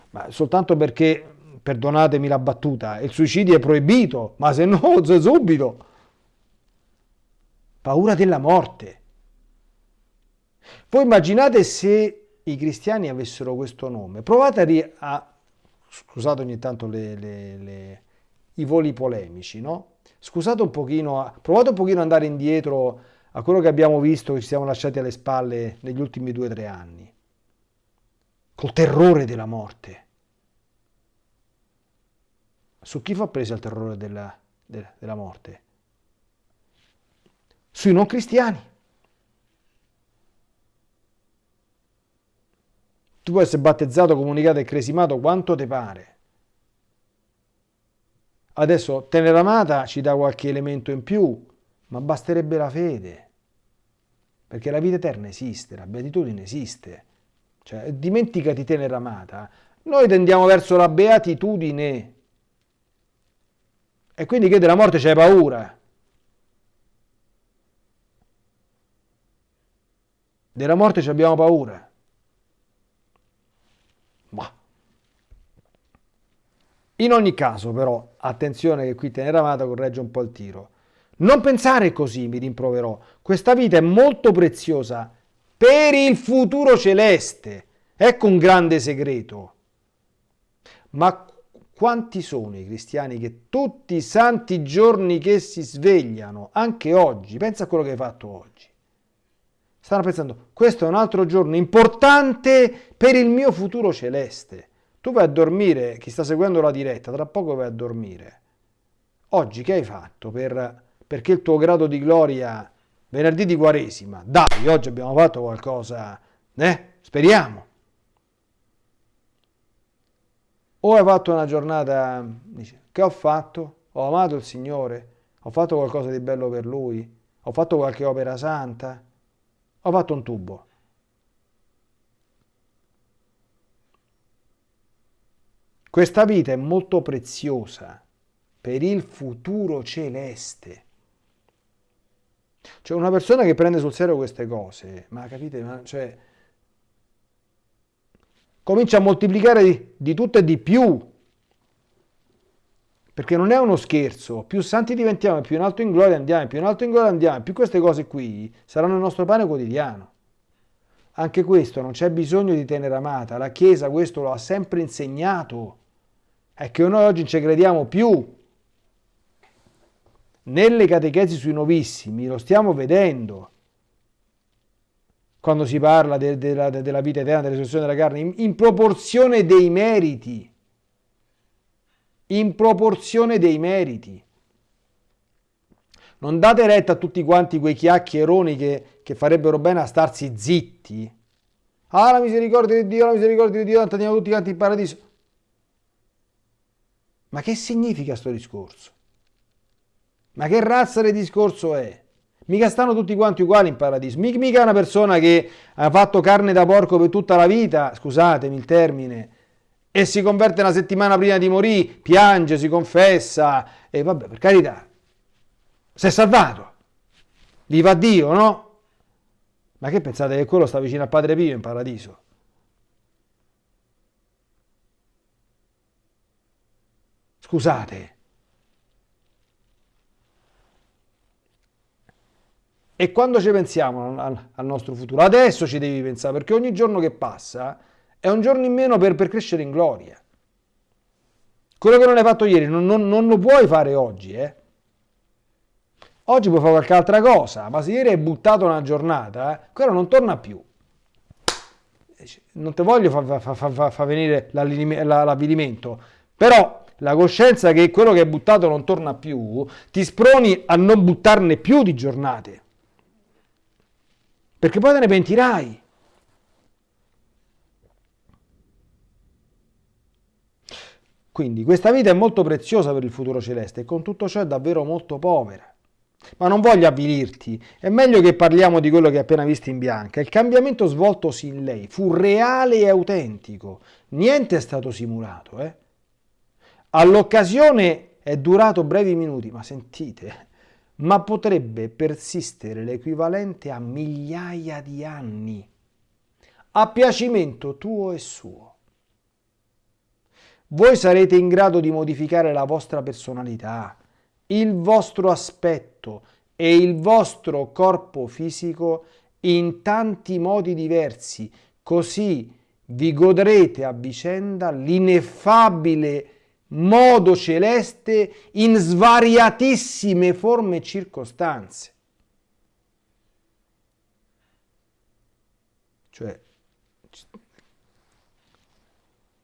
Speaker 1: Ma soltanto perché, perdonatemi la battuta, il suicidio è proibito, ma se no, subito. Paura della morte. Voi immaginate se i cristiani avessero questo nome. Provate a, scusate ogni tanto le, le, le, i voli polemici, no? Scusate un pochino, provate un pochino ad andare indietro a quello che abbiamo visto, che ci siamo lasciati alle spalle negli ultimi due o tre anni, col terrore della morte. Su chi fa presa il terrore della, della morte? Sui non cristiani. Tu puoi essere battezzato, comunicato e cresimato quanto ti pare. Adesso Teneramata ci dà qualche elemento in più, ma basterebbe la fede. perché la vita eterna esiste, la beatitudine esiste. Cioè, dimenticati tenera amata. Noi tendiamo verso la beatitudine. E quindi che della morte c'hai paura. Della morte ci abbiamo paura. Ma. In ogni caso, però, attenzione che qui tenera amata corregge un po' il tiro. Non pensare così, mi rimproverò. Questa vita è molto preziosa per il futuro celeste. Ecco un grande segreto. Ma quanti sono i cristiani che tutti i santi giorni che si svegliano, anche oggi, pensa a quello che hai fatto oggi, stanno pensando, questo è un altro giorno importante per il mio futuro celeste. Tu vai a dormire, chi sta seguendo la diretta, tra poco vai a dormire. Oggi che hai fatto per perché il tuo grado di gloria venerdì di Quaresima, dai, oggi abbiamo fatto qualcosa, eh? Speriamo. O hai fatto una giornata, dici, che ho fatto? Ho amato il Signore, ho fatto qualcosa di bello per Lui, ho fatto qualche opera santa, ho fatto un tubo. Questa vita è molto preziosa per il futuro celeste. Cioè una persona che prende sul serio queste cose, ma capite, ma, cioè, comincia a moltiplicare di, di tutto e di più. Perché non è uno scherzo, più santi diventiamo, più in alto in gloria andiamo, più in alto in gloria andiamo, più queste cose qui saranno il nostro pane quotidiano. Anche questo non c'è bisogno di tenere amata, la Chiesa questo lo ha sempre insegnato. È che noi oggi non ci crediamo più, nelle catechesi sui novissimi lo stiamo vedendo quando si parla de, de, de, della vita eterna, della risurrezione della carne, in, in proporzione dei meriti. In proporzione dei meriti. Non date retta a tutti quanti quei chiacchieroni che, che farebbero bene a starsi zitti. Ah, la misericordia di Dio, la misericordia di Dio, andiamo tutti quanti in paradiso. Ma che significa sto discorso? Ma che razza di discorso è? Mica stanno tutti quanti uguali in paradiso. Mica una persona che ha fatto carne da porco per tutta la vita, scusatemi il termine, e si converte una settimana prima di morire, piange, si confessa, e vabbè, per carità, si è salvato. Viva Dio, no? Ma che pensate che quello sta vicino al Padre Pio in paradiso? Scusate. E quando ci pensiamo al, nostro futuro, adesso ci devi pensare, perché ogni giorno che passa è un giorno in meno per, per crescere in gloria. Quello che non hai fatto ieri non, non, non lo puoi fare oggi, eh? Oggi puoi fare qualche altra cosa, ma se ieri hai buttato una giornata, eh, quello non torna più. Non ti voglio far fa, fa, fa, venire l'avvilimento, però la coscienza che quello che hai buttato non torna più, ti sproni a non buttarne più di giornate perché poi te ne pentirai. Quindi questa vita è molto preziosa per il futuro celeste e con tutto ciò è davvero molto povera. Ma non voglio avvilirti, è meglio che parliamo di quello che hai appena visto in bianca. Il cambiamento svoltosi in lei fu reale e autentico, niente è stato simulato. Eh? All'occasione è durato brevi minuti, ma sentite, ma potrebbe persistere l'equivalente a migliaia di anni, a piacimento tuo e suo. Voi sarete in grado di modificare la vostra personalità, il vostro aspetto e il vostro corpo fisico in tanti modi diversi, così vi godrete a vicenda l'ineffabile modo celeste in svariatissime forme e circostanze. Cioè,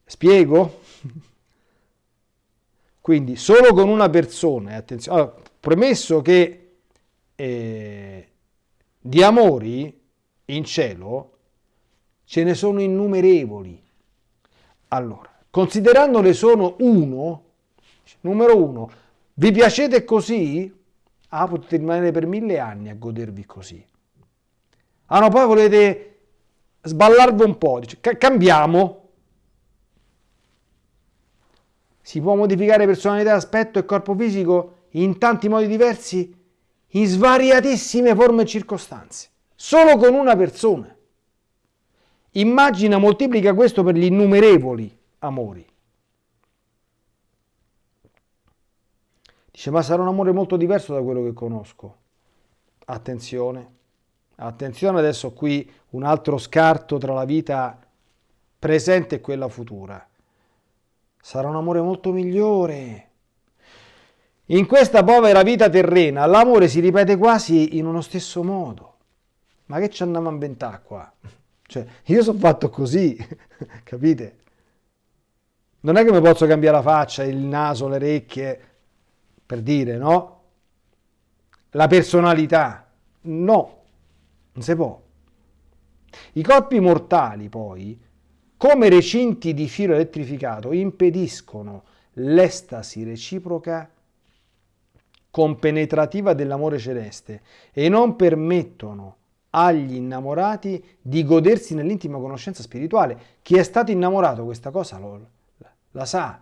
Speaker 1: spiego? Quindi solo con una persona, attenzione, allora, premesso che eh, di amori in cielo ce ne sono innumerevoli. Allora, considerandone sono uno, numero uno, vi piacete così? Ah, potete rimanere per mille anni a godervi così. Ah no, poi volete sballarvi un po', dice, cambiamo. Si può modificare personalità, aspetto e corpo fisico in tanti modi diversi, in svariatissime forme e circostanze, solo con una persona. Immagina, moltiplica questo per gli innumerevoli amori. Dice, ma sarà un amore molto diverso da quello che conosco. Attenzione, attenzione adesso qui un altro scarto tra la vita presente e quella futura sarà un amore molto migliore. In questa povera vita terrena l'amore si ripete quasi in uno stesso modo. Ma che ci andiamo a inventare qua? Cioè, io sono fatto così, capite? Non è che mi posso cambiare la faccia, il naso, le orecchie, per dire, no? La personalità. No, non si può. I corpi mortali, poi, come recinti di filo elettrificato impediscono l'estasi reciproca compenetrativa dell'amore celeste e non permettono agli innamorati di godersi nell'intima conoscenza spirituale. Chi è stato innamorato questa cosa lo, la sa,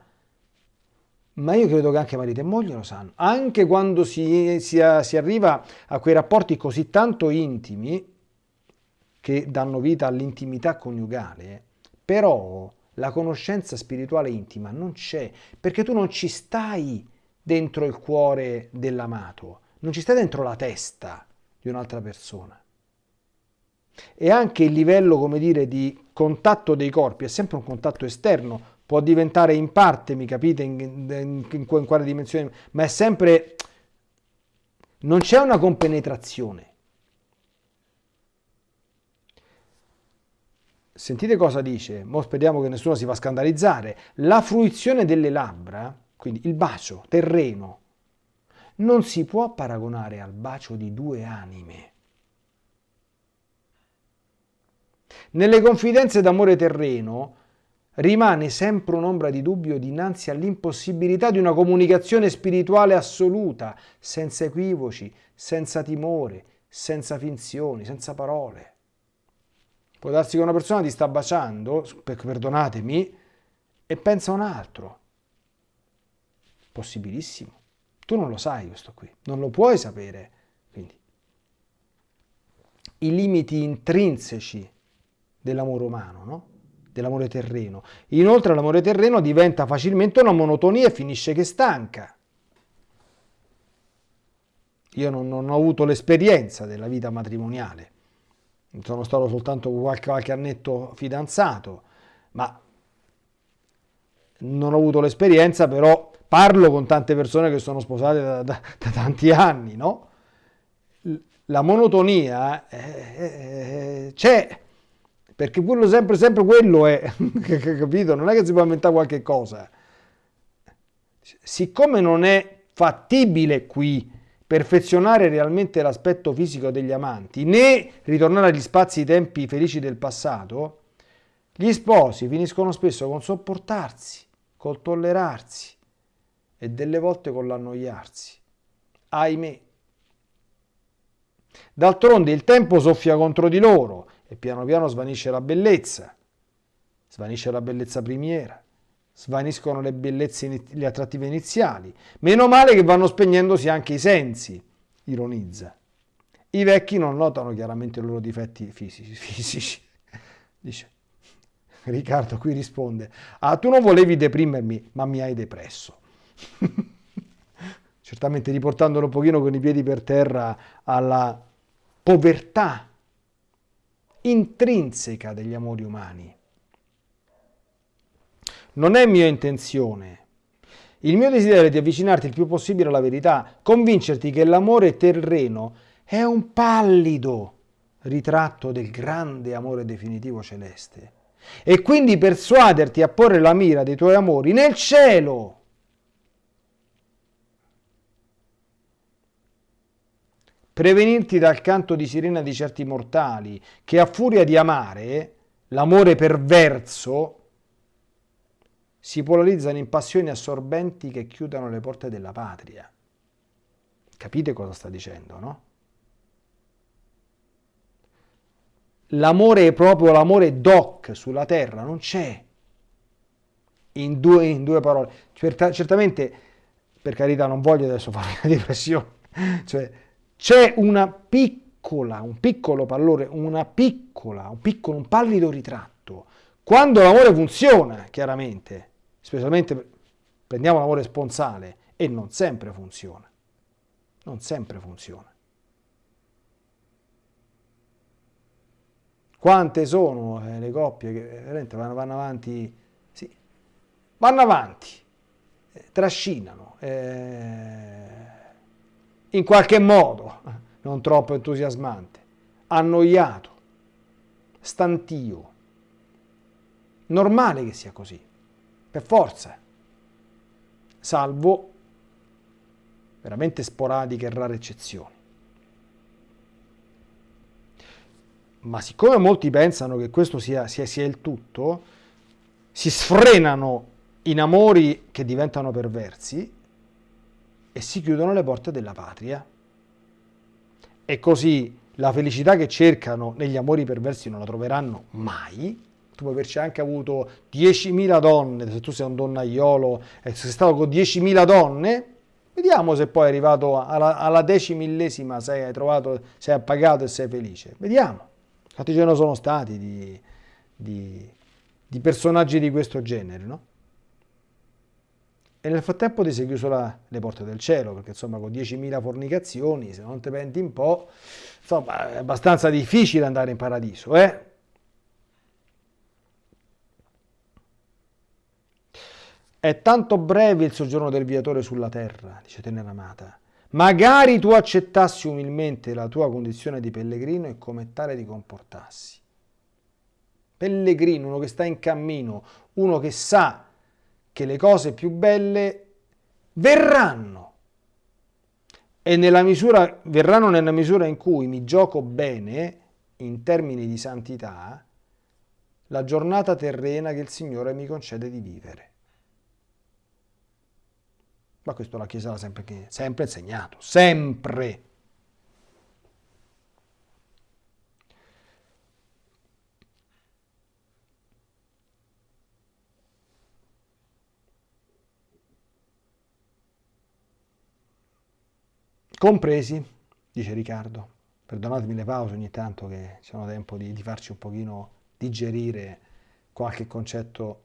Speaker 1: ma io credo che anche marito e moglie lo sanno. Anche quando si, si, si arriva a quei rapporti così tanto intimi che danno vita all'intimità coniugale, però la conoscenza spirituale intima non c'è, perché tu non ci stai dentro il cuore dell'amato, non ci stai dentro la testa di un'altra persona. E anche il livello, come dire, di contatto dei corpi è sempre un contatto esterno, può diventare in parte, mi capite, in, in, in, in quale dimensione, ma è sempre... non c'è una compenetrazione. Sentite cosa dice, mo speriamo che nessuno si va a scandalizzare. La fruizione delle labbra, quindi il bacio terreno, non si può paragonare al bacio di due anime. Nelle confidenze d'amore terreno rimane sempre un'ombra di dubbio dinanzi all'impossibilità di una comunicazione spirituale assoluta, senza equivoci, senza timore, senza finzioni, senza parole. Può darsi che una persona ti sta baciando, perdonatemi, e pensa a un altro. Possibilissimo. Tu non lo sai questo qui, non lo puoi sapere. Quindi, i limiti intrinseci dell'amore umano, no? Dell'amore terreno. Inoltre l'amore terreno diventa facilmente una monotonia e finisce che stanca. Io non, non ho avuto l'esperienza della vita matrimoniale, sono stato soltanto qualche, qualche annetto fidanzato, ma non ho avuto l'esperienza, però parlo con tante persone che sono sposate da, da, da tanti anni, no? La monotonia eh, eh, c'è, perché quello sempre, sempre quello è, capito? Non è che si può inventare qualche cosa. Siccome non è fattibile qui perfezionare realmente l'aspetto fisico degli amanti, né ritornare agli spazi e tempi felici del passato, gli sposi finiscono spesso con sopportarsi, col tollerarsi e delle volte con l'annoiarsi. Ahimè. D'altronde il tempo soffia contro di loro e piano piano svanisce la bellezza, svanisce la bellezza primiera svaniscono le bellezze, le attrattive iniziali. Meno male che vanno spegnendosi anche i sensi, ironizza. I vecchi non notano chiaramente i loro difetti fisici. fisici. Dice, Riccardo qui risponde, ah tu non volevi deprimermi, ma mi hai depresso. Certamente riportandolo un pochino con i piedi per terra alla povertà intrinseca degli amori umani non è mia intenzione. Il mio desiderio è di avvicinarti il più possibile alla verità, convincerti che l'amore terreno è un pallido ritratto del grande amore definitivo celeste e quindi persuaderti a porre la mira dei tuoi amori nel cielo. Prevenirti dal canto di sirena di certi mortali che a furia di amare l'amore perverso si polarizzano in passioni assorbenti che chiudono le porte della patria. Capite cosa sta dicendo, no? l'amore proprio, l'amore doc sulla terra, non c'è. In due, in due parole. Certa, certamente, per carità, non voglio adesso fare una depressione, cioè c'è una piccola, un piccolo pallore, una piccola, un piccolo, un pallido ritratto. Quando l'amore funziona, chiaramente, specialmente prendiamo l'amore sponsale, e non sempre funziona. Non sempre funziona. Quante sono eh, le coppie che veramente vanno, vanno avanti, sì, vanno avanti, eh, trascinano, eh, in qualche modo, non troppo entusiasmante, annoiato, stantio. Normale che sia così, per forza, salvo veramente sporadiche e rare eccezioni. ma siccome molti pensano che questo sia, sia, sia il tutto, si sfrenano in amori che diventano perversi e si chiudono le porte della patria. E così la felicità che cercano negli amori perversi non la troveranno mai. Tu puoi averci anche avuto 10.000 donne, se tu sei un donnaiolo e sei stato con 10.000 donne, vediamo se poi è arrivato alla, alla decimillesima, sei, hai trovato, sei appagato e sei felice. Vediamo. Quanti ce ne sono stati di, di, di personaggi di questo genere, no? E nel frattempo ti sei chiuso la, le porte del cielo, perché insomma con 10.000 fornicazioni, se non ti penti un po', insomma è abbastanza difficile andare in paradiso, eh? È tanto breve il soggiorno del viatore sulla terra, dice Tenera Amata, Magari tu accettassi umilmente la tua condizione di pellegrino e come tale ti comportassi. Pellegrino, uno che sta in cammino, uno che sa che le cose più belle verranno. E nella misura, verranno nella misura in cui mi gioco bene, in termini di santità, la giornata terrena che il Signore mi concede di vivere. Ma questo la Chiesa l'ha sempre, sempre insegnato, sempre. Compresi, dice Riccardo. Perdonatemi le pause ogni tanto che sono tempo di, di farci un pochino digerire qualche concetto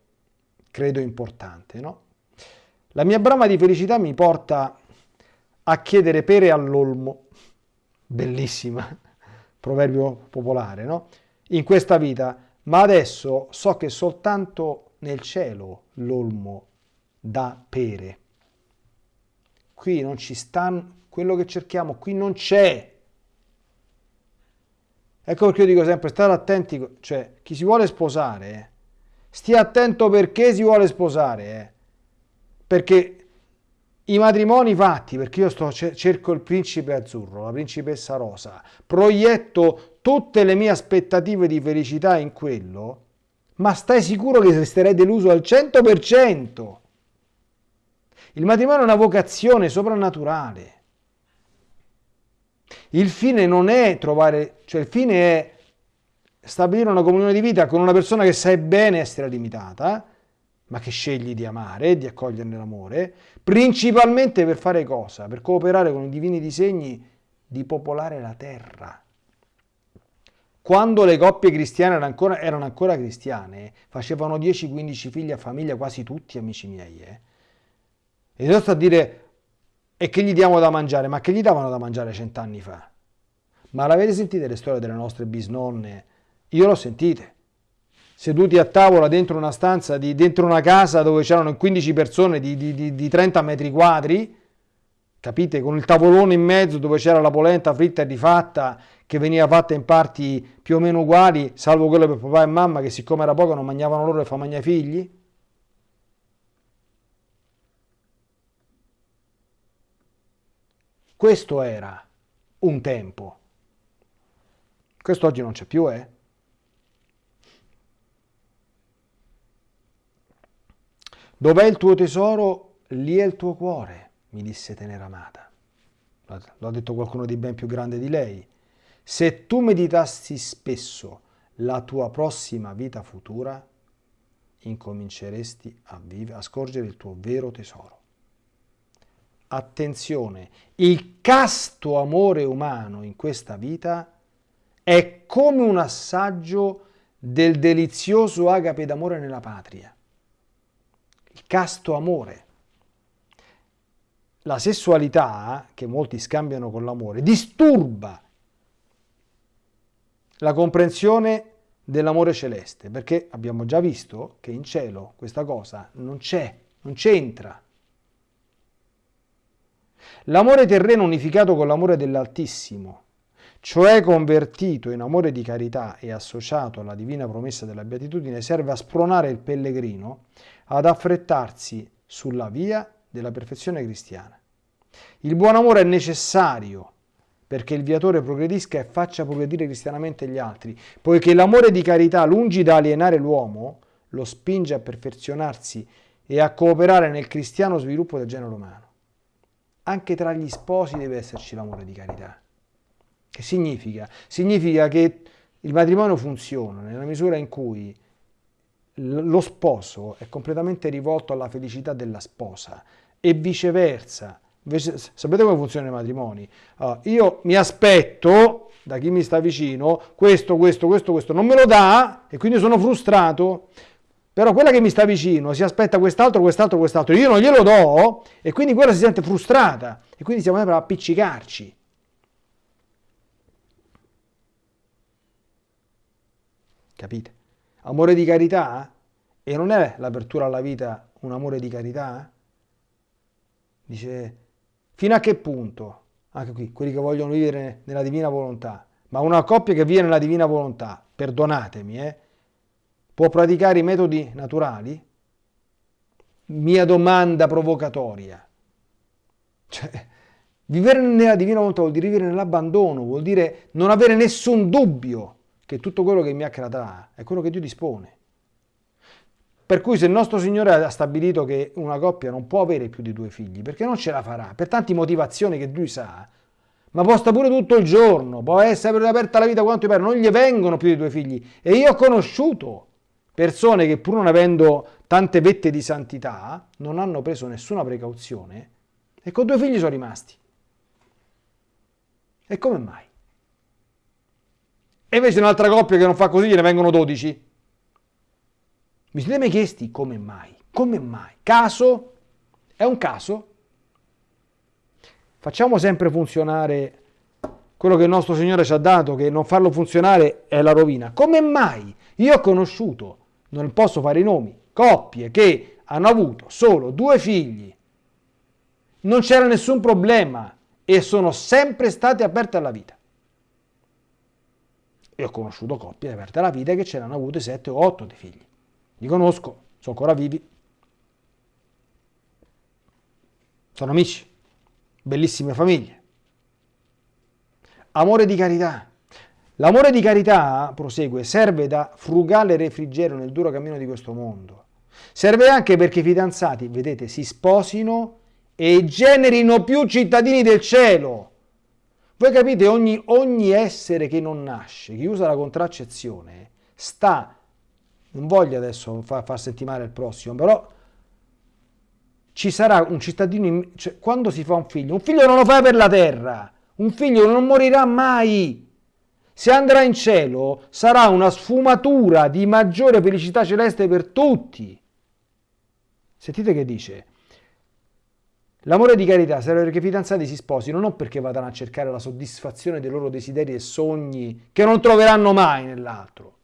Speaker 1: credo importante, no? La mia brama di felicità mi porta a chiedere pere all'olmo. Bellissima, proverbio popolare, no? In questa vita, ma adesso so che soltanto nel cielo l'olmo dà pere. Qui non ci sta quello che cerchiamo, qui non c'è. Ecco perché io dico sempre, state attenti, cioè chi si vuole sposare, eh, stia attento perché si vuole sposare, eh perché i matrimoni fatti, perché io sto, cerco il principe azzurro, la principessa rosa, proietto tutte le mie aspettative di felicità in quello, ma stai sicuro che resterei deluso al 100%. Il matrimonio è una vocazione soprannaturale. Il fine non è trovare, cioè il fine è stabilire una comunione di vita con una persona che sai bene essere limitata, ma che scegli di amare di accoglierne l'amore, principalmente per fare cosa? Per cooperare con i divini disegni di popolare la terra. Quando le coppie cristiane erano ancora, erano ancora cristiane, facevano 10-15 figli a famiglia, quasi tutti amici miei. Eh? E sto a dire, e che gli diamo da mangiare? Ma che gli davano da mangiare cent'anni fa? Ma l'avete sentite le storie delle nostre bisnonne? Io l'ho sentite seduti a tavola dentro una stanza, di, dentro una casa dove c'erano 15 persone di, di, di 30 metri quadri, capite? Con il tavolone in mezzo dove c'era la polenta fritta e rifatta che veniva fatta in parti più o meno uguali, salvo quello per papà e mamma che siccome era poco non mangiavano loro e fa mangiare i figli. Questo era un tempo. Questo oggi non c'è più, eh? Dov'è il tuo tesoro? Lì è il tuo cuore, mi disse tenera amata. Lo ha detto qualcuno di ben più grande di lei. Se tu meditassi spesso la tua prossima vita futura, incominceresti a, a scorgere il tuo vero tesoro. Attenzione, il casto amore umano in questa vita è come un assaggio del delizioso agape d'amore nella patria. Il casto amore. La sessualità, che molti scambiano con l'amore, disturba la comprensione dell'amore celeste, perché abbiamo già visto che in cielo questa cosa non c'è, non c'entra. L'amore terreno unificato con l'amore dell'Altissimo, cioè convertito in amore di carità e associato alla divina promessa della beatitudine, serve a spronare il pellegrino ad affrettarsi sulla via della perfezione cristiana. Il buon amore è necessario perché il viatore progredisca e faccia progredire cristianamente gli altri, poiché l'amore di carità, lungi da alienare l'uomo, lo spinge a perfezionarsi e a cooperare nel cristiano sviluppo del genere umano. Anche tra gli sposi deve esserci l'amore di carità. Che significa? Significa che il matrimonio funziona nella misura in cui lo sposo è completamente rivolto alla felicità della sposa e viceversa sapete come funzionano i matrimoni? Uh, io mi aspetto da chi mi sta vicino questo, questo, questo, questo, non me lo dà e quindi sono frustrato. Però quella che mi sta vicino si aspetta quest'altro, quest'altro, quest'altro. Io non glielo do e quindi quella si sente frustrata e quindi siamo sempre a appiccicarci. Capite? Amore di carità? E non è l'apertura alla vita un amore di carità? Dice Fino a che punto? Anche qui, quelli che vogliono vivere nella divina volontà. Ma una coppia che vive nella divina volontà, perdonatemi, eh, può praticare i metodi naturali? Mia domanda provocatoria. Cioè, vivere nella divina volontà vuol dire vivere nell'abbandono, vuol dire non avere nessun dubbio che tutto quello che mi accadrà è quello che Dio dispone. Per cui se il nostro Signore ha stabilito che una coppia non può avere più di due figli, perché non ce la farà, per tante motivazioni che lui sa, ma può stare pure tutto il giorno, può essere aperta la vita quanto pare, non gli vengono più di due figli. E io ho conosciuto persone che pur non avendo tante vette di santità, non hanno preso nessuna precauzione e con due figli sono rimasti. E come mai? E invece un'altra coppia che non fa così gliene vengono 12. Mi siete mai chiesti come mai? Come mai? Caso? È un caso? Facciamo sempre funzionare quello che il nostro Signore ci ha dato, che non farlo funzionare è la rovina. Come mai? Io ho conosciuto, non posso fare i nomi, coppie che hanno avuto solo due figli, non c'era nessun problema e sono sempre state aperte alla vita. E ho conosciuto coppie aperte alla vita che ce l'hanno avute sette o otto di figli. Li conosco, sono ancora vivi. Sono amici, bellissime famiglie. Amore di carità. L'amore di carità, prosegue, serve da frugale refrigerio nel duro cammino di questo mondo. Serve anche perché i fidanzati, vedete, si sposino e generino più cittadini del cielo. Voi capite, ogni, ogni essere che non nasce, che usa la contraccezione, sta non voglio adesso far, far sentire male il prossimo, però ci sarà un cittadino, cioè, quando si fa un figlio, un figlio non lo fa per la terra, un figlio non morirà mai. Se andrà in cielo sarà una sfumatura di maggiore felicità celeste per tutti. Sentite che dice, l'amore di carità serve perché i fidanzati si sposino, non perché vadano a cercare la soddisfazione dei loro desideri e sogni che non troveranno mai nell'altro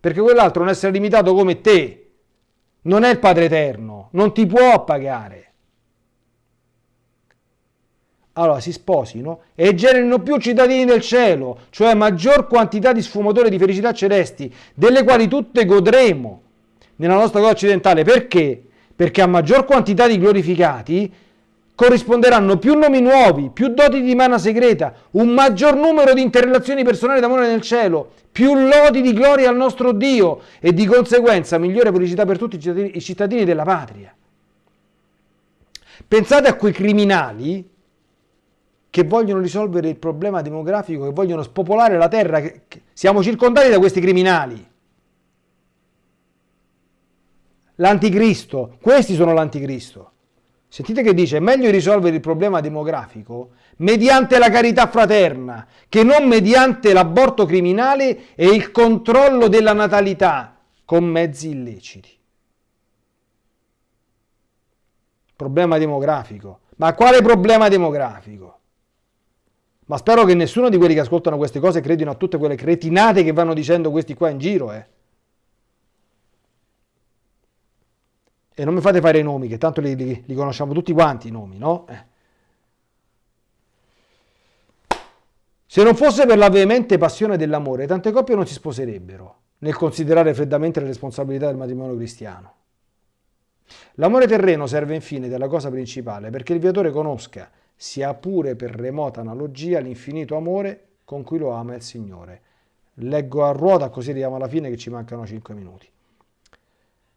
Speaker 1: perché quell'altro un essere limitato come te, non è il Padre Eterno, non ti può pagare. Allora si sposino e generino più cittadini del cielo, cioè maggior quantità di sfumature di felicità celesti, delle quali tutte godremo nella nostra cosa occidentale. Perché? Perché a maggior quantità di glorificati corrisponderanno più nomi nuovi, più doti di mana segreta, un maggior numero di interrelazioni personali d'amore nel cielo, più lodi di gloria al nostro Dio e di conseguenza migliore felicità per tutti i cittadini della patria. Pensate a quei criminali che vogliono risolvere il problema demografico, che vogliono spopolare la terra. Siamo circondati da questi criminali. L'anticristo, questi sono l'anticristo. Sentite che dice, è meglio risolvere il problema demografico mediante la carità fraterna, che non mediante l'aborto criminale e il controllo della natalità con mezzi illeciti. Problema demografico. Ma quale problema demografico? Ma spero che nessuno di quelli che ascoltano queste cose credino a tutte quelle cretinate che vanno dicendo questi qua in giro, eh. E non mi fate fare i nomi, che tanto li, li, li conosciamo tutti quanti i nomi, no? Eh. Se non fosse per la veemente passione dell'amore, tante coppie non si sposerebbero, nel considerare freddamente le responsabilità del matrimonio cristiano. L'amore terreno serve infine della cosa principale perché il viatore conosca sia pure per remota analogia l'infinito amore con cui lo ama il Signore. Leggo a ruota così arriviamo alla fine che ci mancano 5 minuti.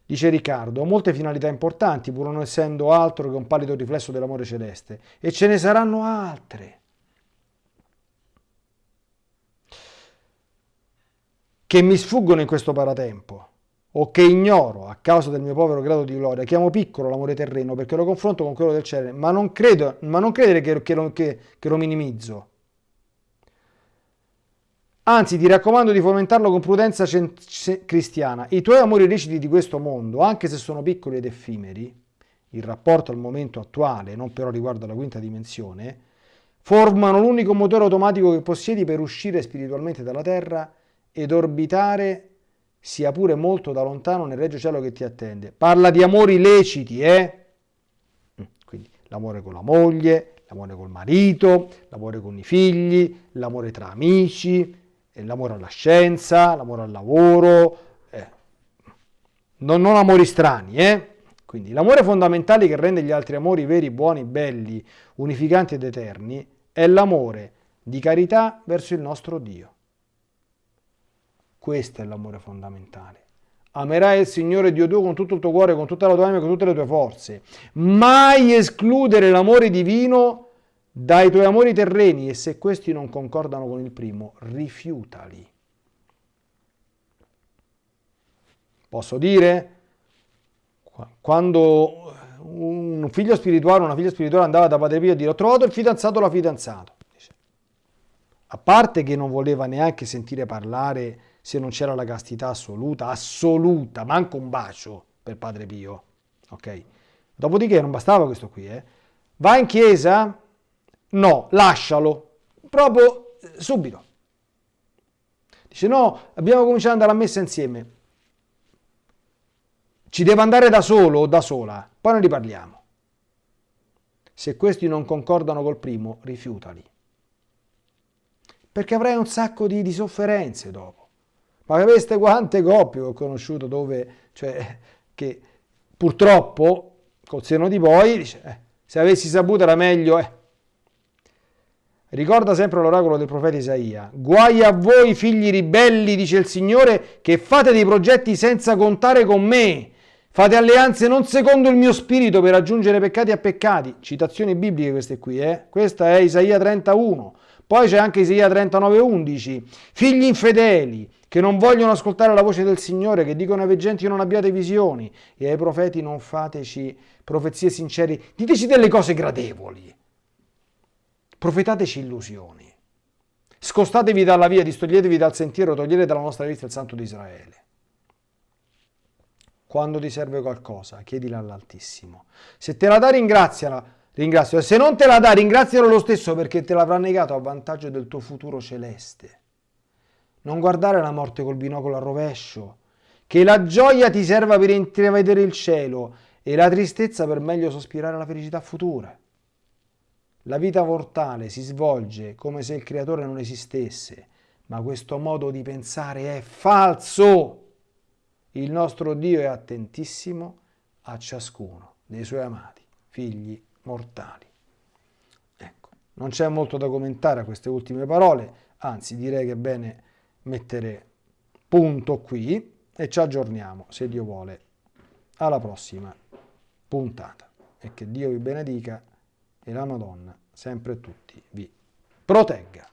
Speaker 1: Dice Riccardo, molte finalità importanti pur non essendo altro che un pallido riflesso dell'amore celeste e ce ne saranno altre. che mi sfuggono in questo paratempo o che ignoro a causa del mio povero grado di gloria, chiamo piccolo l'amore terreno perché lo confronto con quello del cielo, ma non, credo, ma non credere che, che, lo, che, che lo minimizzo. Anzi, ti raccomando di fomentarlo con prudenza cristiana. I tuoi amori leciti di questo mondo, anche se sono piccoli ed effimeri, il rapporto al momento attuale, non però riguardo alla quinta dimensione, formano l'unico motore automatico che possiedi per uscire spiritualmente dalla terra ed orbitare sia pure molto da lontano nel regio cielo che ti attende. Parla di amori leciti, eh? Mm, quindi l'amore con la moglie, l'amore col marito, l'amore con i figli, l'amore tra amici, l'amore alla scienza, l'amore al lavoro, eh. non, non amori strani, eh? Quindi l'amore fondamentale che rende gli altri amori veri, buoni, belli, unificanti ed eterni è l'amore di carità verso il nostro Dio. Questo è l'amore fondamentale. Amerai il Signore Dio tuo con tutto il tuo cuore, con tutta la tua anima, con tutte le tue forze. Mai escludere l'amore divino dai tuoi amori terreni e se questi non concordano con il primo, rifiutali. Posso dire? Quando un figlio spirituale, una figlia spirituale andava da Padre Pio a dire ho trovato il fidanzato o la fidanzata. A parte che non voleva neanche sentire parlare se non c'era la castità assoluta, assoluta, manco un bacio per Padre Pio. Ok? Dopodiché non bastava questo qui, eh. Va in chiesa? No, lascialo. Proprio eh, subito. Dice no, abbiamo cominciato ad andare a messa insieme. Ci deve andare da solo o da sola, poi ne riparliamo. Se questi non concordano col primo, rifiutali. Perché avrai un sacco di, di sofferenze dopo. Ma sapeste quante coppie ho conosciuto dove, cioè, che purtroppo, col seno di poi, dice, eh, se avessi saputo era meglio, eh. Ricorda sempre l'oracolo del profeta Isaia. Guai a voi figli ribelli, dice il Signore, che fate dei progetti senza contare con me. Fate alleanze non secondo il mio spirito per aggiungere peccati a peccati. Citazioni bibliche queste qui, eh? Questa è Isaia 31. Poi c'è anche Isaia 39,11. Figli infedeli, che non vogliono ascoltare la voce del Signore, che dicono ai veggenti non abbiate visioni e ai profeti non fateci profezie sincere, diteci delle cose gradevoli, profetateci illusioni, scostatevi dalla via, distoglietevi dal sentiero, togliete dalla nostra vista il Santo di Israele. Quando ti serve qualcosa, chiedila all'Altissimo. Se te la dà, ringraziala, ringrazialo. Se non te la dà, ringrazialo lo stesso perché te l'avrà negato a vantaggio del tuo futuro celeste. Non guardare la morte col binocolo a rovescio. Che la gioia ti serva per intravedere il cielo e la tristezza per meglio sospirare alla felicità futura. La vita mortale si svolge come se il creatore non esistesse, ma questo modo di pensare è falso. Il nostro Dio è attentissimo a ciascuno dei suoi amati, figli mortali. Ecco, non c'è molto da commentare a queste ultime parole, anzi direi che è bene mettere punto qui e ci aggiorniamo, se Dio vuole, alla prossima puntata. E che Dio vi benedica e la Madonna sempre tutti vi protegga.